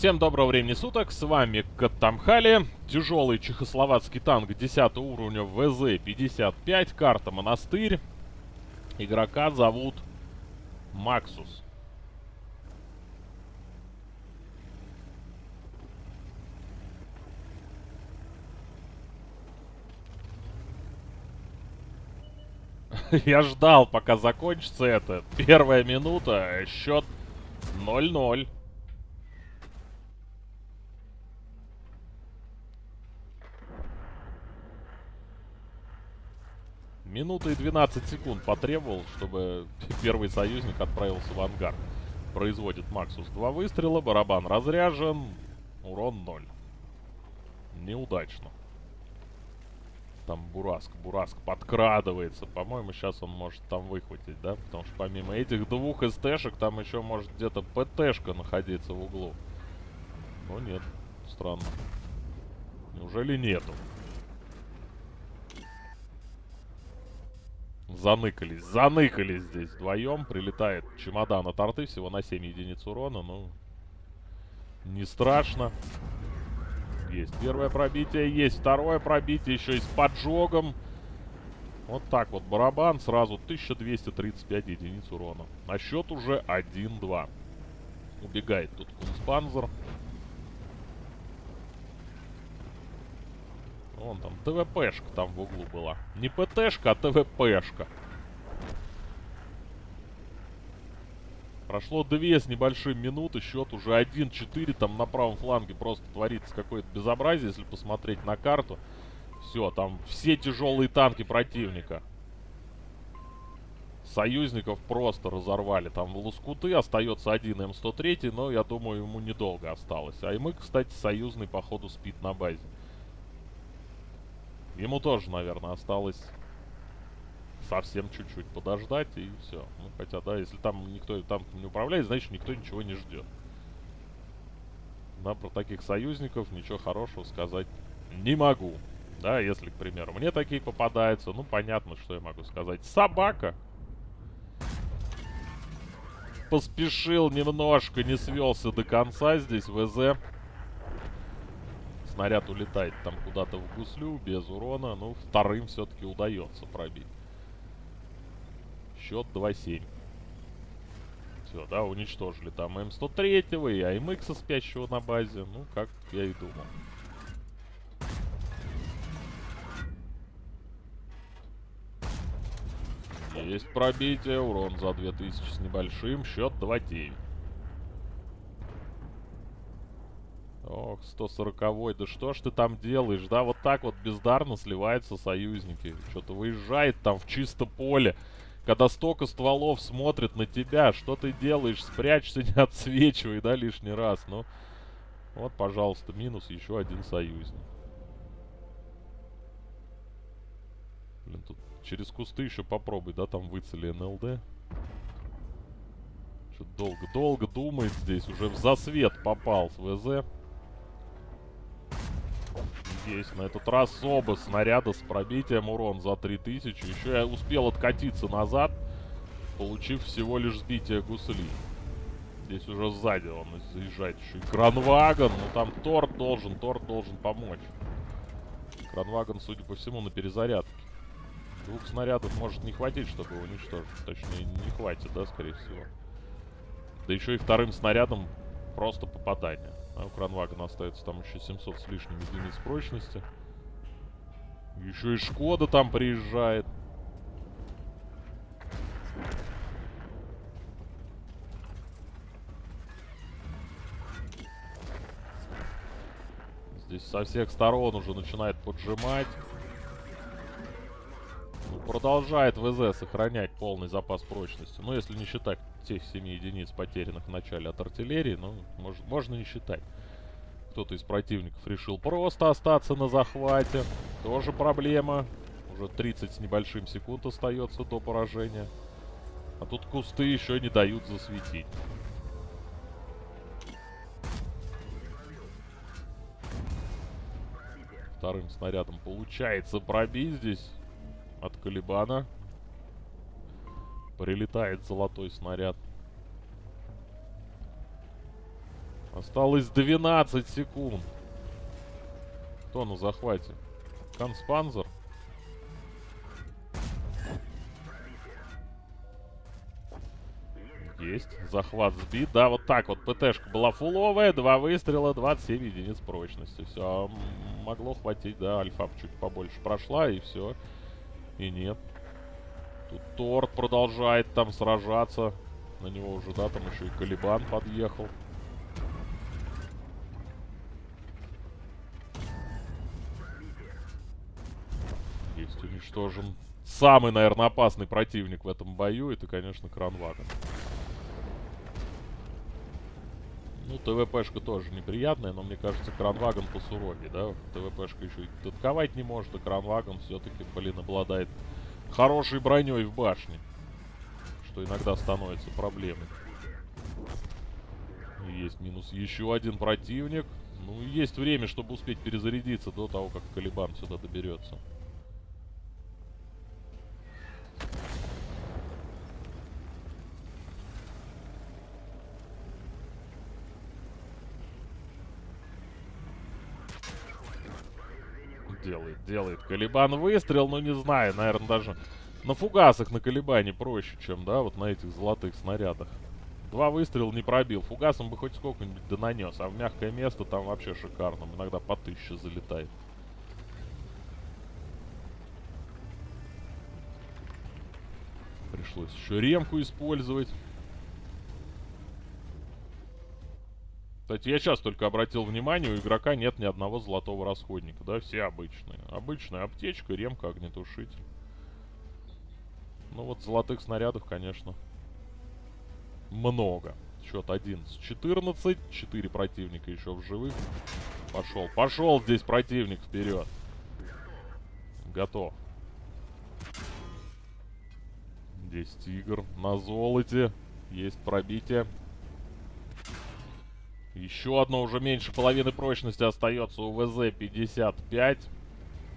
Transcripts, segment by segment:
Всем доброго времени суток, с вами Катамхали, тяжелый чехословацкий танк 10 уровня ВЗ-55, карта Монастырь. Игрока зовут Максус. Я ждал, пока закончится это. Первая минута, счет 0-0. Минута и 12 секунд потребовал, чтобы первый союзник отправился в ангар. Производит Максус два выстрела, барабан разряжен, урон 0. Неудачно. Там Бураск, Бураск подкрадывается. По-моему, сейчас он может там выхватить, да? Потому что помимо этих двух СТшек, там еще может где-то ПТшка находиться в углу. Но нет, странно. Неужели нету? Заныкались, заныкались здесь вдвоем. Прилетает чемодан от арты всего на 7 единиц урона. Ну, не страшно. Есть первое пробитие, есть второе пробитие, еще и с поджогом. Вот так вот барабан, сразу 1235 единиц урона. А счет уже 1-2. Убегает тут Кунспанзер. Вон там ТВПшка там в углу была. Не ПТшка, а ТВПшка. Прошло две с небольшим минуты, счет уже 1-4. Там на правом фланге просто творится какое-то безобразие, если посмотреть на карту. Все, там все тяжелые танки противника. Союзников просто разорвали. Там в лоскуты остается один М103, но я думаю, ему недолго осталось. А и мы, кстати, союзный, походу, спит на базе. Ему тоже, наверное, осталось совсем чуть-чуть подождать и все. Ну, хотя, да, если там никто там не управляет, значит никто ничего не ждет. Да, про таких союзников ничего хорошего сказать не могу. Да, если, к примеру, мне такие попадаются, ну, понятно, что я могу сказать. Собака! Поспешил немножко, не свелся до конца здесь, ВЗ снаряд улетает там куда-то в гуслю без урона. Ну, вторым все-таки удается пробить. Счет 2-7. Все, да, уничтожили там М103 и АМХ спящего на базе. Ну, как я и думал. Есть пробитие, урон за 2000 с небольшим, счет 2-9. Ох, 140-й, да что ж ты там делаешь? Да, вот так вот бездарно сливаются союзники. Что-то выезжает там в чисто поле. Когда столько стволов смотрит на тебя, что ты делаешь? Спрячься, не отсвечивай, да, лишний раз. Ну, вот, пожалуйста, минус еще один союзник. Блин, тут через кусты еще попробуй, да, там выцели НЛД. Что-то долго-долго думает здесь, уже в засвет попал с ВЗ. Есть на этот раз оба снаряда с пробитием урон за 3000. Еще я успел откатиться назад, получив всего лишь сбитие гусли. Здесь уже сзади он заезжает еще и Кранвагон. Ну там Торт должен, Торт должен помочь. Кранвагон, судя по всему, на перезарядке. Двух снарядов может не хватить, чтобы его уничтожить. Точнее, не хватит, да, скорее всего. Да еще и вторым снарядом просто попадание. А у Кранвагена остается там еще 700 с лишним единиц прочности. Еще и Шкода там приезжает. Здесь со всех сторон уже начинает поджимать. Продолжает ВЗ сохранять полный запас прочности. Ну, если не считать тех 7 единиц, потерянных в начале от артиллерии, ну, мож, можно не считать. Кто-то из противников решил просто остаться на захвате. Тоже проблема. Уже 30 с небольшим секунд остается до поражения. А тут кусты еще не дают засветить. Вторым снарядом получается пробить здесь от Калибана. Прилетает золотой снаряд. Осталось 12 секунд. Кто на захвате? Конспанзер? Есть. Захват сбит. Да, вот так вот. ПТшка была фуловая. Два выстрела, 27 единиц прочности. Все. Могло хватить, да. Альфа чуть побольше прошла, и все. И нет. Тут Торт продолжает там сражаться. На него уже, да, там еще и Калибан подъехал. Есть уничтожен самый, наверное, опасный противник в этом бою. Это, конечно, Кранвагон. Ну, ТВПшка тоже неприятная, но мне кажется, Кранвагон посуровее, да? ТВПшка еще и татковать не может, а Кранвагон все-таки, блин, обладает хорошей броней в башне. Что иногда становится проблемой. Есть минус еще один противник. Ну, есть время, чтобы успеть перезарядиться до того, как Калибан сюда доберется. Делает. Калибан выстрел, но не знаю, наверное, даже на фугасах на Калибане проще, чем, да, вот на этих золотых снарядах. Два выстрела не пробил. Фугасом бы хоть сколько-нибудь да нанес, а в мягкое место там вообще шикарно. Иногда по тысяче залетает. Пришлось еще ремку использовать. Кстати, я сейчас только обратил внимание, у игрока нет ни одного золотого расходника, да, все обычные. Обычная аптечка, ремка, огнетушитель. Ну вот золотых снарядов, конечно, много. Счет 11-14, 4 противника еще в живых. Пошел, пошел здесь противник вперед. Готов. Здесь тигр на золоте. Есть пробитие. Еще одно уже меньше половины прочности остается у ВЗ-55.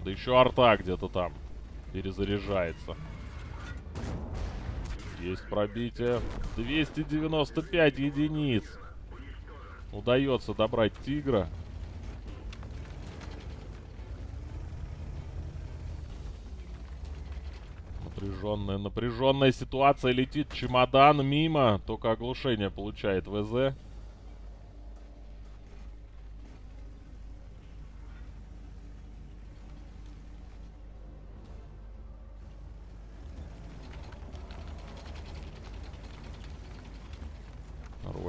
Да еще арта где-то там перезаряжается. Есть пробитие. 295 единиц. Удается добрать тигра. Напряженная, напряженная ситуация. Летит чемодан мимо. Только оглушение получает ВЗ.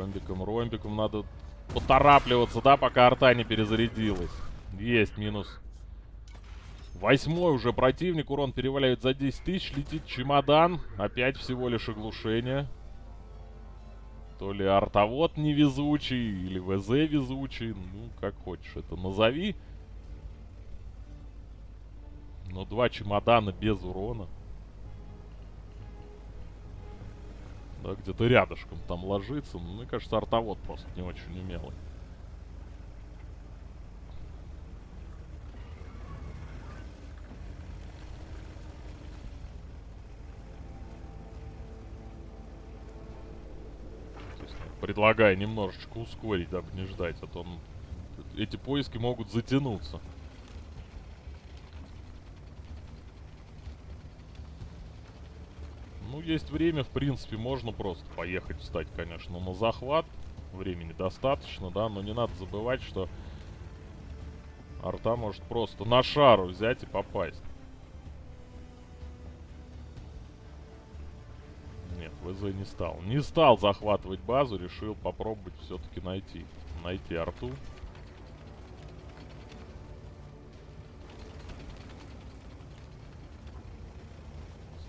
Ромбиком, ромбиком надо поторапливаться, да, пока арта не перезарядилась. Есть, минус. Восьмой уже противник, урон переваляет за 10 тысяч, летит чемодан. Опять всего лишь оглушение. То ли артовод невезучий, или ВЗ везучий, ну, как хочешь это назови. Но два чемодана без урона. Да, где-то рядышком там ложится. Ну, мне кажется, артовод просто не очень умелый. Предлагаю немножечко ускорить, дабы не ждать, а то он... эти поиски могут затянуться. Ну, есть время, в принципе, можно просто поехать встать, конечно, на захват. Времени достаточно, да, но не надо забывать, что арта может просто на шару взять и попасть. Нет, ВЗ не стал. Не стал захватывать базу, решил попробовать все-таки найти. Найти арту.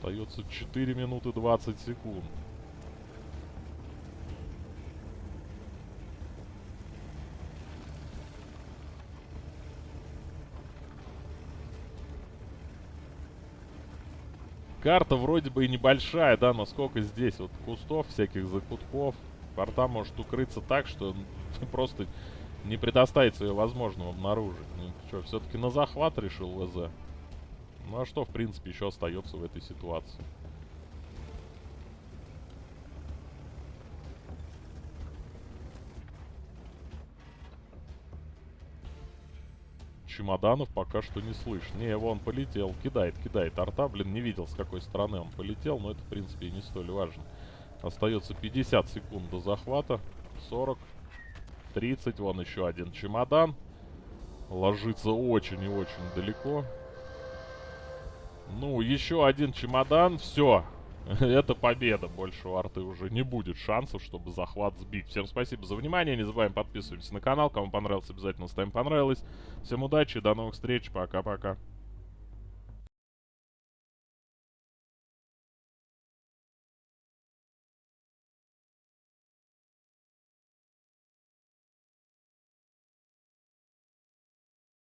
Остается 4 минуты 20 секунд. Карта вроде бы и небольшая, да, но сколько здесь вот кустов, всяких закутков. Порта может укрыться так, что просто не предоставить ее возможным обнаружить. Ну что, все-таки на захват решил ВЗ? Ну а что, в принципе, еще остается в этой ситуации? чемоданов пока что не слышно. Не, его он полетел, кидает, кидает. Арта, блин, не видел, с какой стороны он полетел, но это, в принципе, не столь важно. Остается 50 секунд до захвата. 40, 30, вон еще один чемодан. Ложится очень и очень далеко. Ну, еще один чемодан, все. Это победа. Больше у арты уже не будет шансов, чтобы захват сбить. Всем спасибо за внимание. Не забываем подписываться на канал. Кому понравилось, обязательно ставим понравилось. Всем удачи, до новых встреч. Пока-пока.